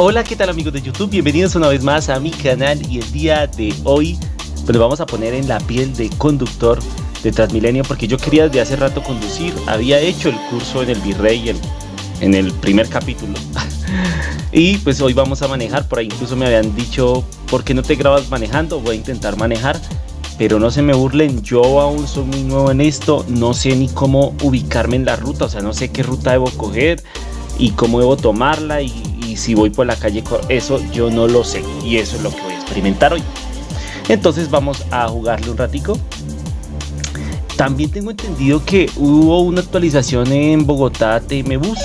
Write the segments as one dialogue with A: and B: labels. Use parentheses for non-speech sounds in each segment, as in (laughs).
A: Hola, ¿qué tal amigos de YouTube? Bienvenidos una vez más a mi canal y el día de hoy pues vamos a poner en la piel de conductor de Transmilenio porque yo quería desde hace rato conducir, había hecho el curso en el Virrey en el primer capítulo. (laughs) Y pues hoy vamos a manejar, por ahí incluso me habían dicho ¿por qué no te grabas manejando? Voy a intentar manejar pero no se me burlen, yo aún soy muy nuevo en esto, no sé ni cómo ubicarme en la ruta, o sea, no sé qué ruta debo coger y cómo debo tomarla y, si voy por la calle, eso yo no lo sé y eso es lo que voy a experimentar hoy. Entonces vamos a jugarle un ratico. También tengo entendido que hubo una actualización en Bogotá TM Bus.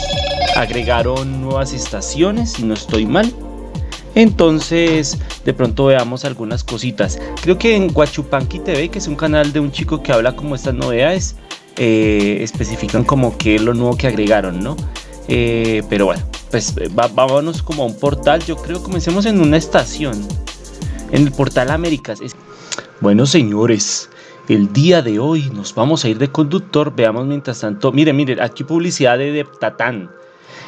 A: Agregaron nuevas estaciones, si no estoy mal. Entonces, de pronto veamos algunas cositas. Creo que en Guachupanqui TV, que es un canal de un chico que habla como estas novedades, eh, especifican como que es lo nuevo que agregaron, ¿no? Eh, pero bueno, pues vámonos como a un portal. Yo creo que comencemos en una estación. En el portal Américas. Bueno, señores, el día de hoy nos vamos a ir de conductor. Veamos mientras tanto. Miren, miren, aquí publicidad de Deptatán.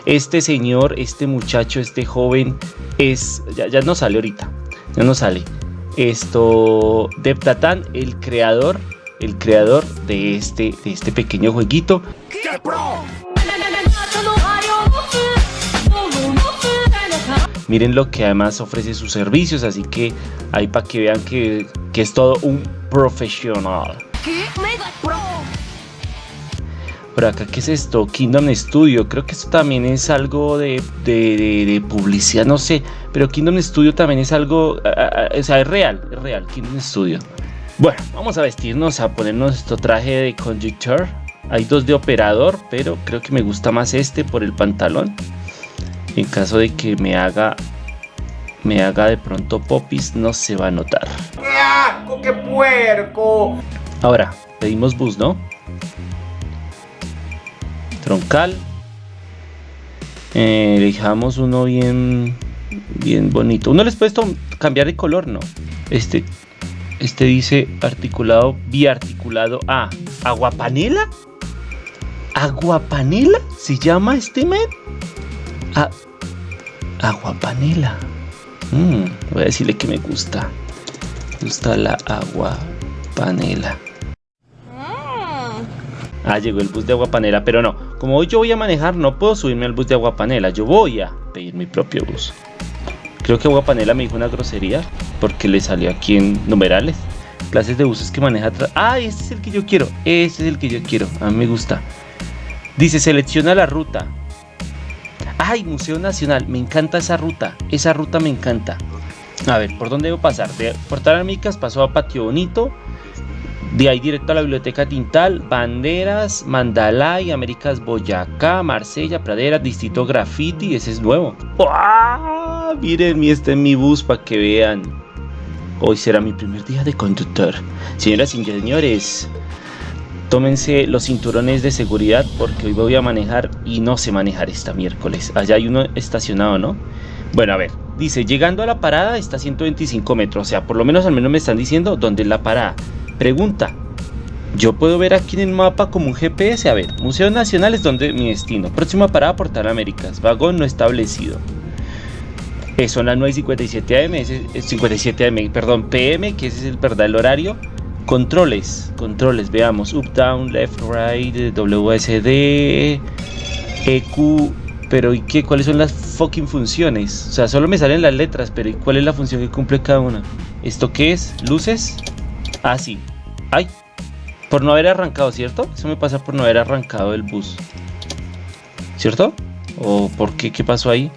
A: Este señor, este muchacho, este joven es. Ya, no sale ahorita. Ya no sale. Esto. Deptatán, el creador. El creador de este, de este pequeño jueguito. Miren lo que además ofrece sus servicios, así que ahí para que vean que, es todo un profesional. Por acá, ¿qué es esto? Kingdom Studio. Creo que esto también es algo de, publicidad, no sé. Pero Kingdom Studio también es algo. o sea, es real, es real. Kingdom Studio. Bueno, vamos a vestirnos, a ponernos nuestro traje de conductor. Hay dos de operador, pero creo que me gusta más este por el pantalón en caso de que me haga me haga de pronto popis no se va a notar.
B: ¡Qué asco, qué puerco!
A: ahora pedimos bus no troncal. Eh, dejamos uno bien bien bonito. Uno les puede cambiar de color no este este dice articulado biarticulado a aguapanela aguapanela se llama este men ah, agua panela. Mm, voy a decirle que me gusta. Me gusta la agua panela. Mm. Ah, llegó el bus de agua panela, pero no. Como hoy yo voy a manejar, no puedo subirme al bus de agua panela. Yo voy a pedir mi propio bus. Creo que agua panela me dijo una grosería porque le salió aquí en numerales. Clases de buses que maneja atrás. Ah, este es el que yo quiero. Este es el que yo quiero. A mí me gusta. Dice, selecciona la ruta. ¡Ay, Museo Nacional! Me encanta esa ruta. Esa ruta me encanta. A ver, ¿por dónde debo pasar? De Portal Américas pasó a Patio Bonito. De ahí directo a la Biblioteca Tintal, Banderas, Mandalay, Américas Boyacá, Marsella, Pradera, Distrito Graffiti, ese es nuevo. Miren, este es mi bus para que vean. Hoy será mi primer día de conductor. Señoras y señores, tómense los cinturones de seguridad porque hoy voy a manejar y no sé manejar esta miércoles. Allá hay uno estacionado, ¿no? Bueno, a ver, dice, llegando a la parada está a 125 metros, o sea, por lo menos al menos me están diciendo dónde es la parada. Pregunta, yo puedo ver aquí en el mapa como un GPS, a ver, Museo Nacional es donde mi destino, próxima parada Portal Américas, vagón no establecido. Eh, son las 9.57 AM, es 57 AM, perdón, PM, que ese es el verdad el horario. Controles, controles, veamos. Up, down, left, right, WSD, EQ. Pero ¿y qué? ¿Cuáles son las fucking funciones? O sea, solo me salen las letras, pero ¿y cuál es la función que cumple cada una? ¿Esto qué es? ¿Luces? Ah, sí. ¡Ay! Por no haber arrancado, ¿cierto? Eso me pasa por no haber arrancado el bus. ¿Cierto? ¿O por qué? ¿Qué pasó ahí?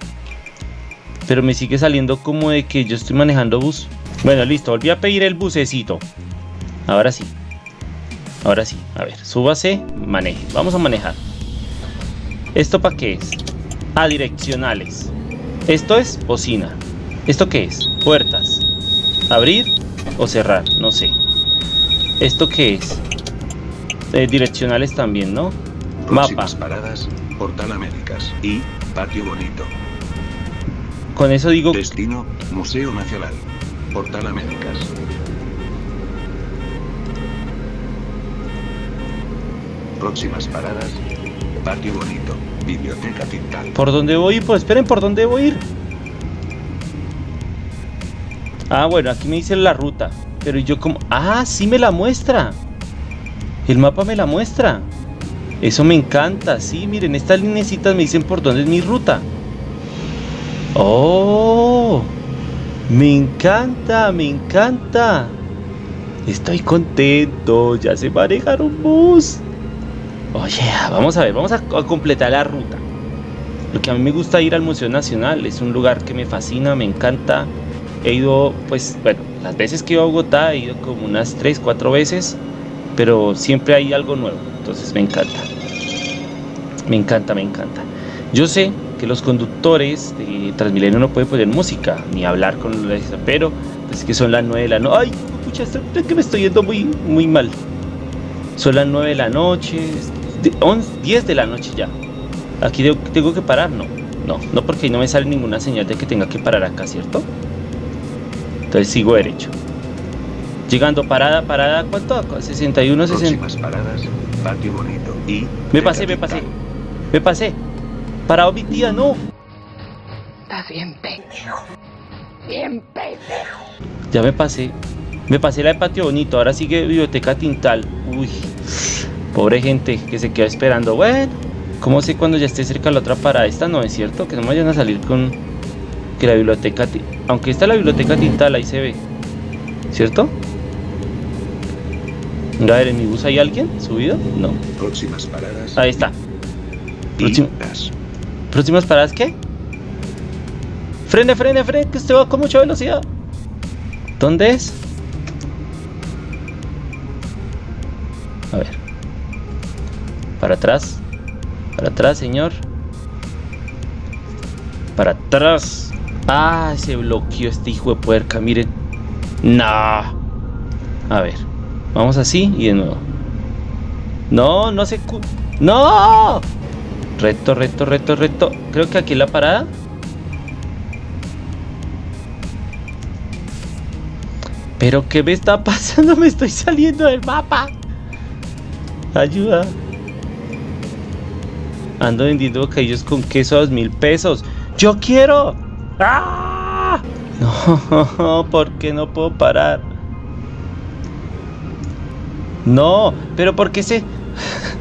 A: Pero me sigue saliendo como de que yo estoy manejando bus. Bueno, listo. Volví a pedir el bucecito. Ahora sí. Ahora sí. A ver, súbase, maneje. Vamos a manejar. ¿Esto para qué es? Ah, direccionales. Esto es bocina. ¿Esto qué es? Puertas. Abrir o cerrar, no sé. ¿Esto qué es? Eh, direccionales también, ¿no?
C: Mapa. paradas, Portal Américas y Patio Bonito.
A: Con eso digo...
C: Destino, Museo Nacional. Portal Américas. Próximas paradas. Patio Bonito. Biblioteca Tintal.
A: ¿Por dónde voy? Pues esperen, ¿por dónde voy a ir? Ah, bueno, aquí me dice la ruta. Pero yo como... Ah, sí me la muestra. El mapa me la muestra. Eso me encanta. Sí, miren, estas linecitas me dicen por dónde es mi ruta. Oh, me encanta, me encanta. Estoy contento. Ya se manejar un bus. Oye, vamos a ver, vamos a, completar la ruta. Lo que a mí me gusta ir al Museo Nacional es un lugar que me fascina, me encanta. He ido, pues, bueno, las veces que he ido a Bogotá he ido como unas 3, 4 veces, pero siempre hay algo nuevo, entonces me encanta. Me encanta, me encanta. Yo sé que los conductores de Transmilenio no pueden poner música ni hablar con los pero pues que son las 9 de la noche. Ay, escucha, es que me estoy yendo muy, muy mal. Son las 9 de la noche, 10 de la noche ya. Aquí tengo que parar, no. No, no porque no me sale ninguna señal de que tenga que parar acá, ¿cierto? Entonces sigo derecho. Llegando, parada, parada, ¿cuánto? 61, 60.
C: paradas, patio bonito y...
A: Me pasé, me pasé. Me pasé. Parado mi tía, no.
D: Estás bien pendejo. Bien pendejo.
A: Ya me pasé. Me pasé la de patio bonito, ahora sigue biblioteca Tintal. Uy, pobre gente que se queda esperando. Bueno, ¿cómo sé cuando ya esté cerca la otra parada? Esta no es cierto, que no me vayan a salir con que la biblioteca... Aunque está la biblioteca Tintal, ahí se ve. ¿Cierto? A ver, ¿en mi bus hay alguien subido? No.
C: Próximas paradas.
A: Ahí está.
C: gas.
A: ¿Próximas paradas qué? Frene, frene, frene, que usted va con mucha velocidad. ¿Dónde es? Para atrás. Para atrás, señor. Para atrás. Ah, se bloqueó este hijo de puerca, miren. No. A ver. Vamos así y de nuevo. No, no se... ¡No! Recto, recto, recto, recto. Creo que aquí la parada. Pero ¿qué me está pasando? (laughs) Me estoy saliendo del mapa. Ayuda. Ando vendiendo bocadillos con queso a dos mil pesos. ¡Yo quiero! ¡Ah! (laughs) No, ¿por qué no puedo parar? No, pero ¿por qué se...? (laughs)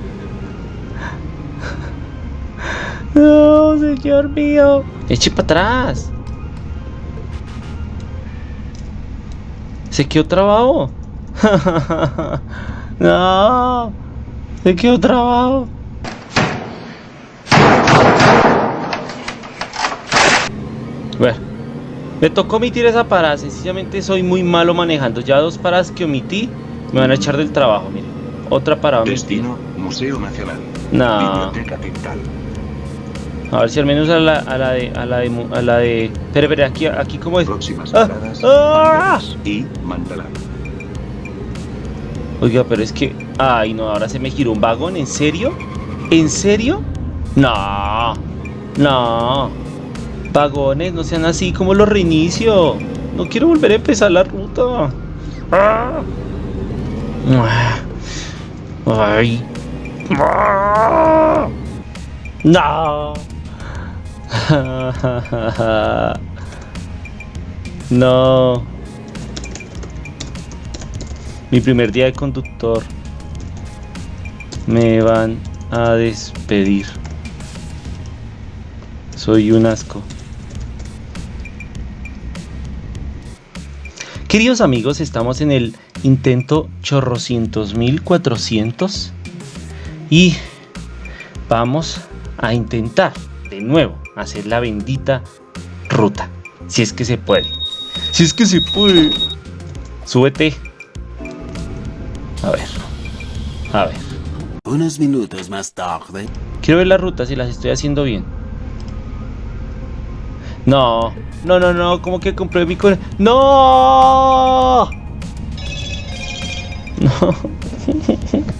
A: No, señor mío. Eche para atrás. Se quedó trabado. (laughs) no. Se quedó trabado. Bueno. Me tocó omitir esa parada. Sencillamente soy muy malo manejando. Ya dos paradas que omití me van a echar del trabajo. Miren. Otra parada omitida.
C: Destino, Museo Nacional.
A: No.
C: Biblioteca Tintal.
A: A ver si al menos a la, a la de. A la de. A la de. Espera, espera, aquí, aquí cómo es.
C: Próximas
A: Ah,
C: paradas,
A: ah.
C: Y Mandalay.
A: Oiga, pero es que. Ay, no, ahora se me giró un vagón. ¿En serio? ¿En serio? No. No. Vagones, no sean así como los reinicio. No quiero volver a empezar la ruta. Ay. No. No. Mi primer día de conductor. Me van a despedir. Soy un asco. Queridos amigos, estamos en el intento chorrocientos mil cuatrocientos y vamos a intentar de nuevo hacer la bendita ruta. Si es que se puede. Si es que se puede. Súbete. A ver. A ver.
E: Unos minutos más tarde.
A: Quiero ver las rutas si las estoy haciendo bien. No, no, no, no, ¿cómo que compré Bitcoin? ¡No! (laughs) No.